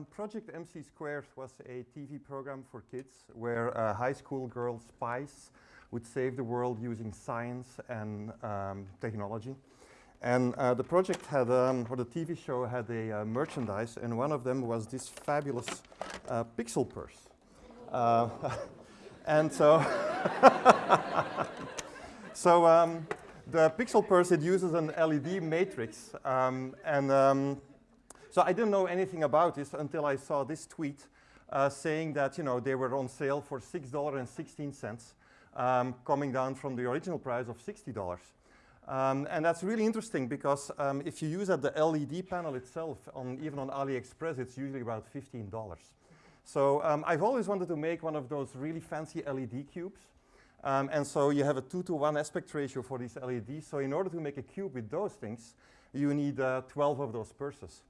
Project MC Squared was a TV program for kids where uh, high school girl spies would save the world using science and um, technology. And uh, the project had, um, or the TV show had a uh, merchandise, and one of them was this fabulous uh, pixel purse. Uh, and so, so um, the pixel purse, it uses an LED matrix. Um, and um, so I didn't know anything about this until I saw this tweet uh, saying that, you know, they were on sale for $6.16, um, coming down from the original price of $60. Um, and that's really interesting because um, if you use at the LED panel itself, on, even on AliExpress, it's usually about $15. So um, I've always wanted to make one of those really fancy LED cubes. Um, and so you have a two to one aspect ratio for these LEDs. So in order to make a cube with those things, you need uh, 12 of those purses.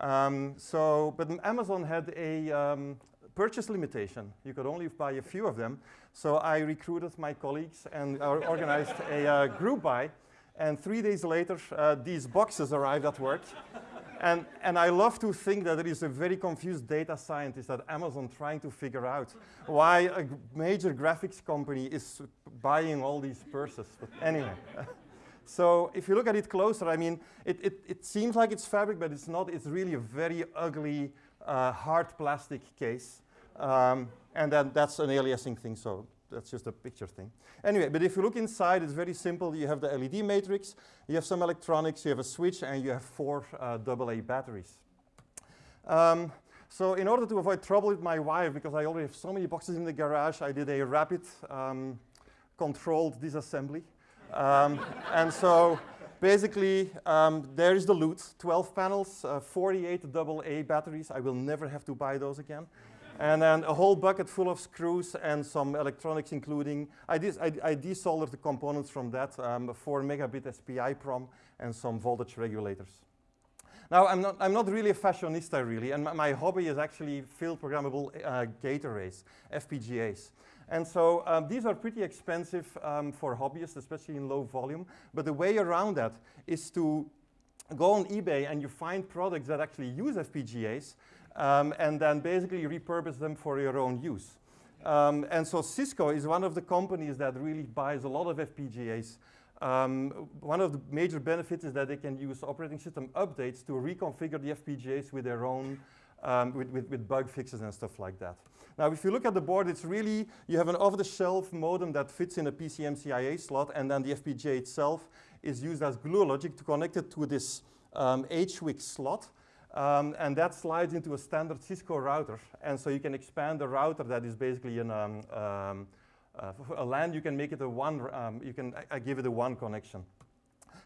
Um, so, but Amazon had a um, purchase limitation. You could only buy a few of them. So I recruited my colleagues and organized a uh, group buy. And three days later, uh, these boxes arrived at work. and, and I love to think that there is a very confused data scientist at Amazon trying to figure out why a major graphics company is buying all these purses. But anyway. so if you look at it closer, I mean, it, it, it, seems like it's fabric, but it's not. It's really a very ugly, uh, hard plastic case. Um, and then that's an aliasing thing, so that's just a picture thing. Anyway, but if you look inside, it's very simple. You have the LED matrix, you have some electronics, you have a switch, and you have four uh, AA batteries. Um, so in order to avoid trouble with my wife, because I already have so many boxes in the garage, I did a rapid um, controlled disassembly. Um, and so basically, um, there is the loot, 12 panels, uh, 48 AA batteries. I will never have to buy those again and then a whole bucket full of screws and some electronics including, I, I, I desoldered the components from that, um, 4 megabit SPI PROM and some voltage regulators. Now, I'm not, I'm not really a fashionista, really, and my, my hobby is actually field programmable uh, gate arrays, FPGAs. And so um, these are pretty expensive um, for hobbyists, especially in low volume. But the way around that is to go on eBay and you find products that actually use FPGAs um, and then basically repurpose them for your own use. Um, and so Cisco is one of the companies that really buys a lot of FPGAs. Um, one of the major benefits is that they can use operating system updates to reconfigure the FPGAs with their own, um, with, with, with bug fixes and stuff like that. Now, if you look at the board, it's really, you have an off-the-shelf modem that fits in a PCMCIA slot, and then the FPGA itself is used as glue logic to connect it to this um, HWIC slot. Um, and that slides into a standard Cisco router. And so you can expand the router that is basically an, um, um, uh, a LAN, you can make it a WAN, um, you can I give it a WAN connection.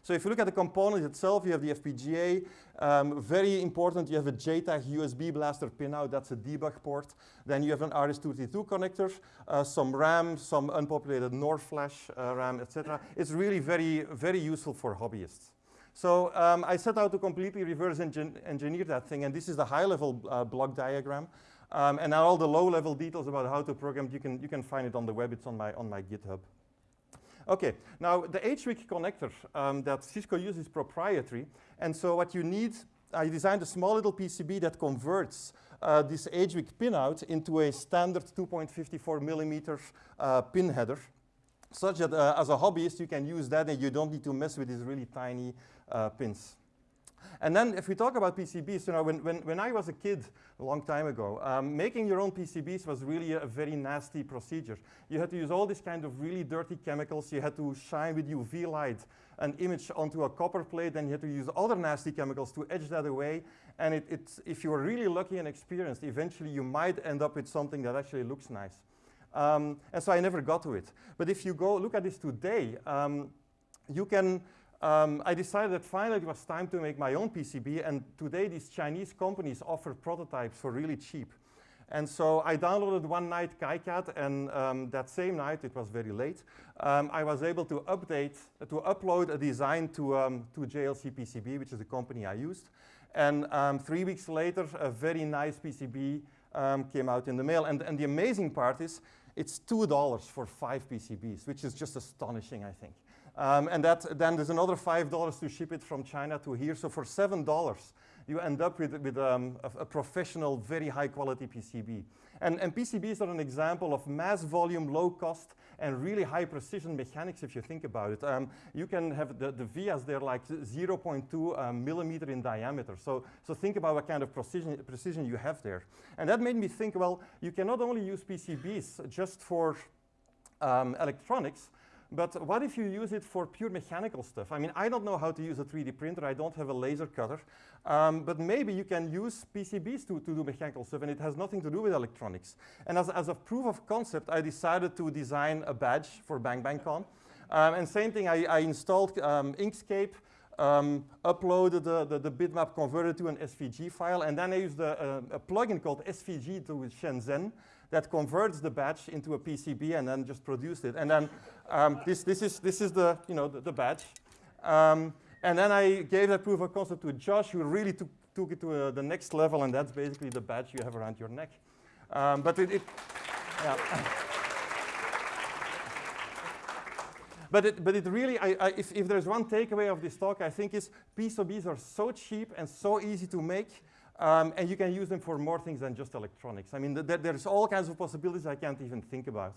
So if you look at the component itself, you have the FPGA. Um, very important, you have a JTAG USB blaster pinout. That's a debug port. Then you have an RS-232 connector, uh, some RAM, some unpopulated NOR flash uh, RAM, etc. It's really very, very useful for hobbyists. So um, I set out to completely reverse engin engineer that thing, and this is the high-level uh, block diagram. Um, and all the low-level details about how to program, you can, you can find it on the web. It's on my, on my GitHub. Okay, now the HWIC connector um, that Cisco uses is proprietary. And so what you need, I designed a small little PCB that converts uh, this HWIC pinout into a standard 2.54 millimeter uh, pin header such that uh, as a hobbyist you can use that and you don't need to mess with these really tiny uh, pins. And then if we talk about PCBs, you know, when, when, when I was a kid a long time ago, um, making your own PCBs was really a, very nasty procedure. You had to use all these kind of really dirty chemicals. You had to shine with UV light an image onto a copper plate, and you had to use other nasty chemicals to edge that away. And it, it's, if you were really lucky and experienced, eventually you might end up with something that actually looks nice. Um, and so I never got to it. But if you go look at this today, um, you can um, I decided that finally it was time to make my own PCB, and today these Chinese companies offer prototypes for really cheap. And so I downloaded one night KiCad, and um, that same night, it was very late, um, I was able to update, uh, to upload a design to, um, to JLC PCB, which is the company I used. And um, three weeks later, a very nice PCB um, came out in the mail. And, and the amazing part is, it's $2 for five PCBs, which is just astonishing, I think. Um, and that, then there's another $5 to ship it from China to here. So for $7, you end up with, with um, a, a, professional, very high quality PCB. And, and PCBs are an example of mass volume, low cost, and really high precision mechanics if you think about it. Um, you can have the, the vias, they're like 0.2 um, millimeter in diameter. So, so think about what kind of precision, precision you have there. And that made me think, well, you can not only use PCBs just for um, electronics, but what if you use it for pure mechanical stuff? I mean, I don't know how to use a 3D printer. I don't have a laser cutter. Um, but maybe you can use PCBs to, to do mechanical stuff, and it has nothing to do with electronics. And as, as a proof of concept, I decided to design a badge for Bang Bang Con. Um, and same thing, I, I installed um, Inkscape, um, uploaded the, the, the, bitmap, converted to an SVG file, and then I used a, a, a plugin called SVG to Shenzhen that converts the batch into a PCB and then just produced it. And then um, this, this, is, this is the, you know, the, the badge. Um, and then I gave that proof of concept to Josh, who really took, took it to uh, the next level, and that's basically the badge you have around your neck. Um, but it, it yeah. but it, but it really, I, I, if, if there's one takeaway of this talk, I think is PCBs are so cheap and so easy to make, um, and you can use them for more things than just electronics. I mean, th there's all kinds of possibilities I can't even think about.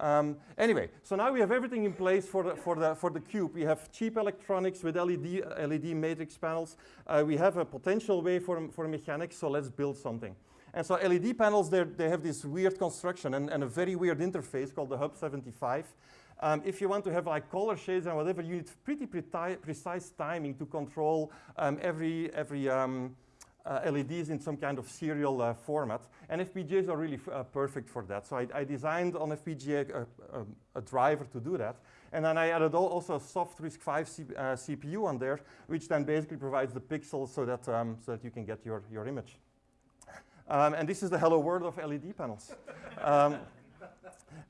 Um, anyway, so now we have everything in place for the, for the, for the cube. We have cheap electronics with LED, LED matrix panels. Uh, we have a potential way for, for mechanics, so let's build something. And so LED panels, they have this weird construction and, and, a very weird interface called the Hub 75. Um, if you want to have like color shades and whatever, you need pretty precise timing to control um, every, every um, LEDs in some kind of serial uh, format. And FPGAs are really uh, perfect for that. So I, I designed on FPGA a, a, a, driver to do that. And then I added also a soft RISC-V uh, CPU on there, which then basically provides the pixels so that, um, so that you can get your, your image. Um, and this is the hello world of LED panels. um,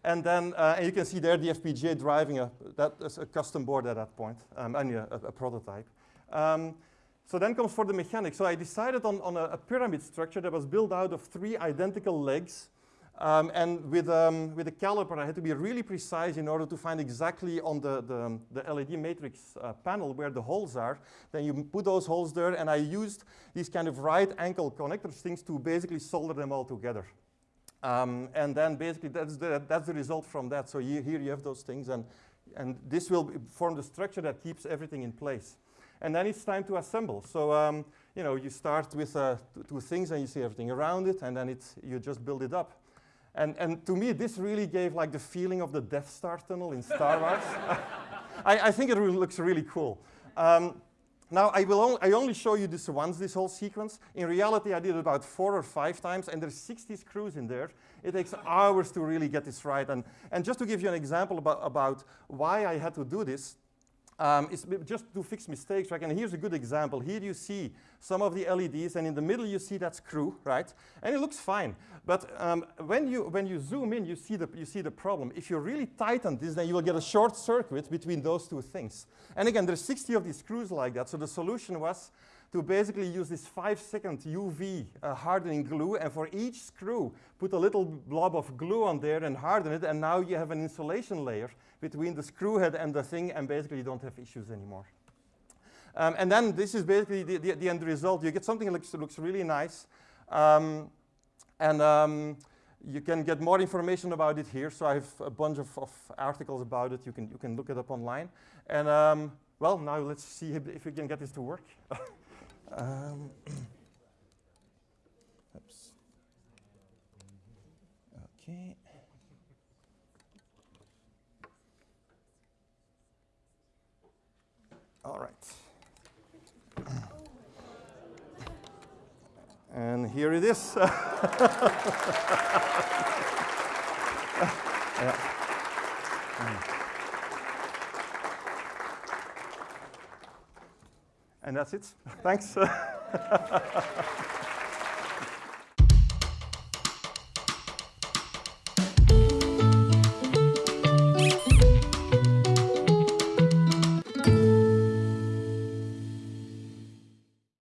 and then uh, and you can see there the FPGA driving a, that is a custom board at that point, um, and a, a prototype. So then comes for the mechanics. So I decided on, on a, a, pyramid structure that was built out of three identical legs. Um, and with, um, with a caliper, I had to be really precise in order to find exactly on the, the, the LED matrix uh, panel where the holes are. Then you put those holes there, and I used these kind of right angle connectors things to basically solder them all together. Um, and then basically that's the, that's the result from that. So here, here you have those things, and, and this will form the structure that keeps everything in place and then it's time to assemble. So um, you know, you start with uh, two things and you see everything around it, and then it's, you just build it up. And, and to me, this really gave like the feeling of the Death Star tunnel in Star Wars. I, I, think it really looks really cool. Um, now, I will only, I only show you this once, this whole sequence. In reality, I did it about four or five times, and there's 60 screws in there. It takes hours to really get this right. And, and just to give you an example about, about why I had to do this, um, just to fix mistakes, right? And here's a good example. Here you see some of the LEDs, and in the middle you see that screw, right? And it looks fine. But um, when, you, when you zoom in, you see, the, you see the problem. If you really tighten this, then you will get a short circuit between those two things. And again, there's 60 of these screws like that. So the solution was to basically use this five second UV uh, hardening glue and for each screw put a little blob of glue on there and harden it and now you have an insulation layer between the screw head and the thing and basically you don't have issues anymore. Um, and then this is basically the, the, the, end result. You get something that looks, looks really nice. Um, and um, you can get more information about it here. So I have a bunch of, of, articles about it. You can, you can look it up online. And um, well, now let's see if, if we can get this to work. Um, oops. Okay. All right. And here it is. yeah. And that's it. Thanks.